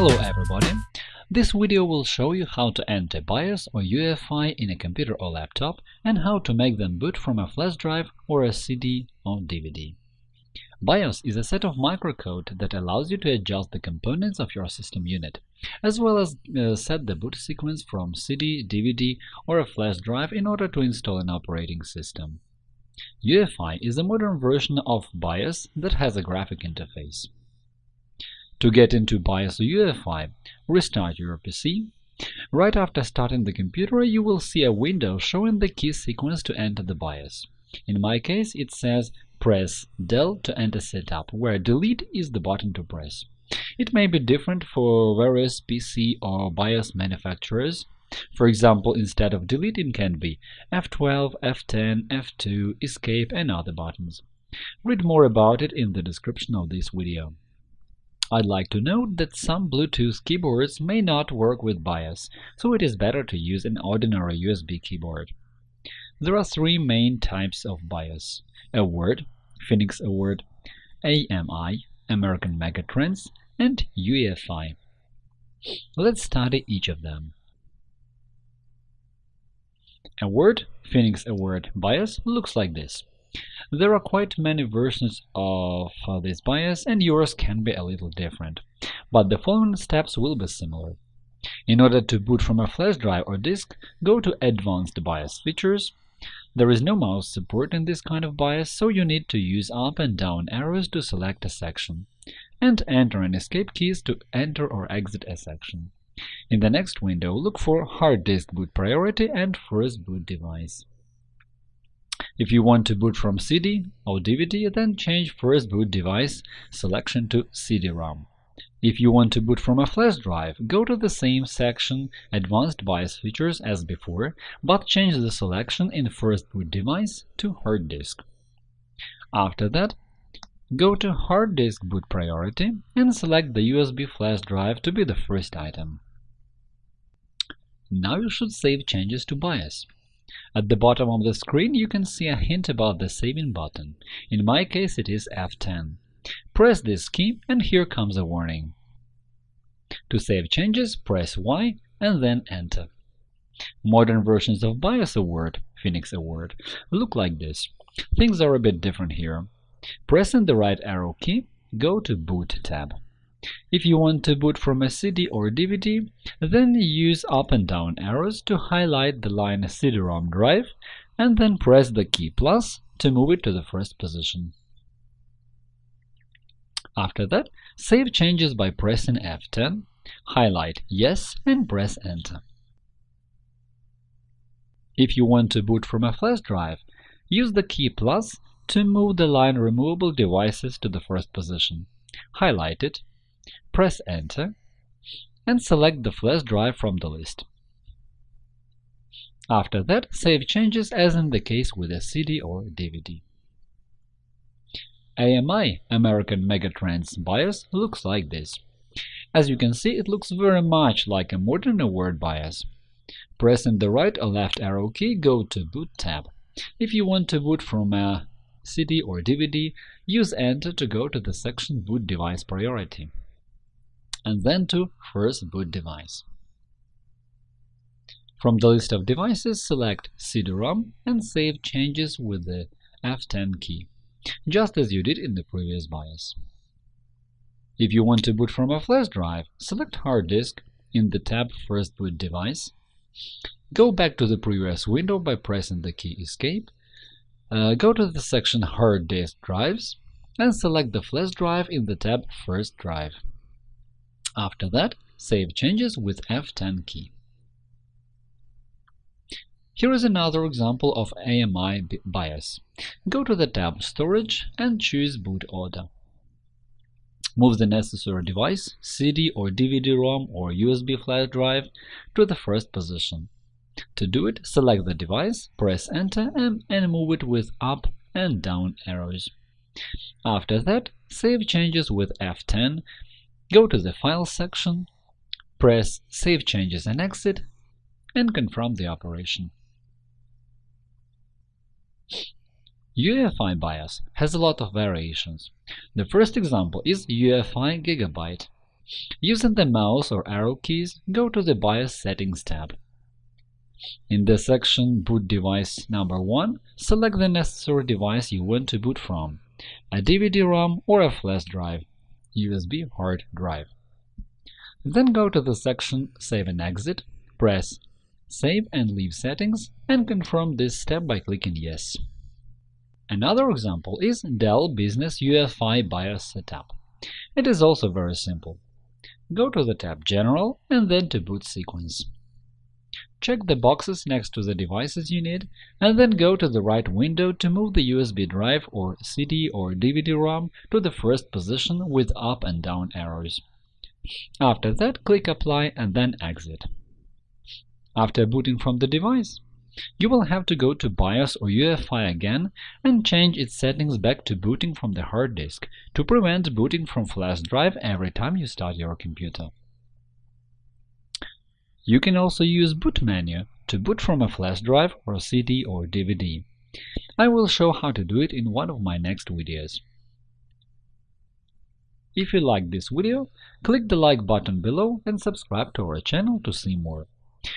Hello everybody! This video will show you how to enter BIOS or UEFI in a computer or laptop and how to make them boot from a flash drive or a CD or DVD. BIOS is a set of microcode that allows you to adjust the components of your system unit, as well as uh, set the boot sequence from CD, DVD, or a flash drive in order to install an operating system. UEFI is a modern version of BIOS that has a graphic interface. To get into BIOS UEFI, restart your PC. Right after starting the computer, you will see a window showing the key sequence to enter the BIOS. In my case, it says press del to enter setup, where delete is the button to press. It may be different for various PC or BIOS manufacturers. For example, instead of delete it can be F12, F10, F2, escape and other buttons. Read more about it in the description of this video. I'd like to note that some Bluetooth keyboards may not work with BIOS, so it is better to use an ordinary USB keyboard. There are three main types of BIOS – AWARD, Phoenix Award, AMI, American Megatrends, and UEFI. Let's study each of them. Award, Phoenix Award BIOS looks like this. There are quite many versions of uh, this BIOS and yours can be a little different, but the following steps will be similar. In order to boot from a flash drive or disk, go to Advanced BIOS Features. There is no mouse support in this kind of BIOS, so you need to use up and down arrows to select a section, and enter and escape keys to enter or exit a section. In the next window, look for Hard Disk Boot Priority and First Boot Device. If you want to boot from CD or DVD, then change First Boot Device selection to CD-ROM. If you want to boot from a flash drive, go to the same section Advanced BIOS Features as before, but change the selection in First Boot Device to Hard Disk. After that, go to Hard Disk Boot Priority and select the USB flash drive to be the first item. Now you should save changes to BIOS. At the bottom of the screen you can see a hint about the Saving button. In my case it is F10. Press this key and here comes a warning. To save changes, press Y and then Enter. Modern versions of BIOS Award, Phoenix Award, look like this. Things are a bit different here. Pressing the right arrow key, go to Boot tab. If you want to boot from a CD or DVD, then use up and down arrows to highlight the line CD-ROM drive and then press the key plus to move it to the first position. After that, save changes by pressing F10, highlight Yes and press Enter. If you want to boot from a flash drive, use the key plus to move the line Removable devices to the first position. Highlight it press Enter, and select the flash drive from the list. After that, save changes as in the case with a CD or DVD. AMI American Megatrends BIOS looks like this. As you can see, it looks very much like a modern Award BIOS. Pressing the right or left arrow key, go to Boot tab. If you want to boot from a CD or DVD, use Enter to go to the section Boot Device Priority and then to First Boot Device. From the list of devices, select CD-ROM and save changes with the F10 key, just as you did in the previous BIOS. If you want to boot from a flash drive, select Hard Disk in the tab First Boot Device, go back to the previous window by pressing the key Escape, uh, go to the section Hard Disk Drives, and select the flash drive in the tab First Drive. After that, save changes with F10 key. Here is another example of AMI BIOS. Go to the tab Storage and choose Boot Order. Move the necessary device, CD or DVD-ROM or USB flash drive, to the first position. To do it, select the device, press Enter and, and move it with up and down arrows. After that, save changes with F10 Go to the File section, press Save changes and exit, and confirm the operation. UEFI BIOS has a lot of variations. The first example is UEFI Gigabyte. Using the mouse or arrow keys, go to the BIOS Settings tab. In the section Boot device number 1, select the necessary device you want to boot from – a DVD-ROM or a flash drive, USB hard drive. Then go to the section Save and Exit, press Save and Leave Settings, and confirm this step by clicking Yes. Another example is Dell Business UEFI BIOS setup. It is also very simple. Go to the tab General and then to Boot Sequence. Check the boxes next to the devices you need, and then go to the right window to move the USB drive or CD or DVD-ROM to the first position with up and down arrows. After that, click Apply and then Exit. After booting from the device, you will have to go to BIOS or UEFI again and change its settings back to booting from the hard disk to prevent booting from flash drive every time you start your computer. You can also use Boot menu to boot from a flash drive or CD or DVD. I will show how to do it in one of my next videos. If you liked this video, click the like button below and subscribe to our channel to see more.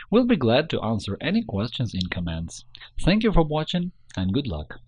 We'll be glad to answer any questions in comments. Thank you for watching and good luck!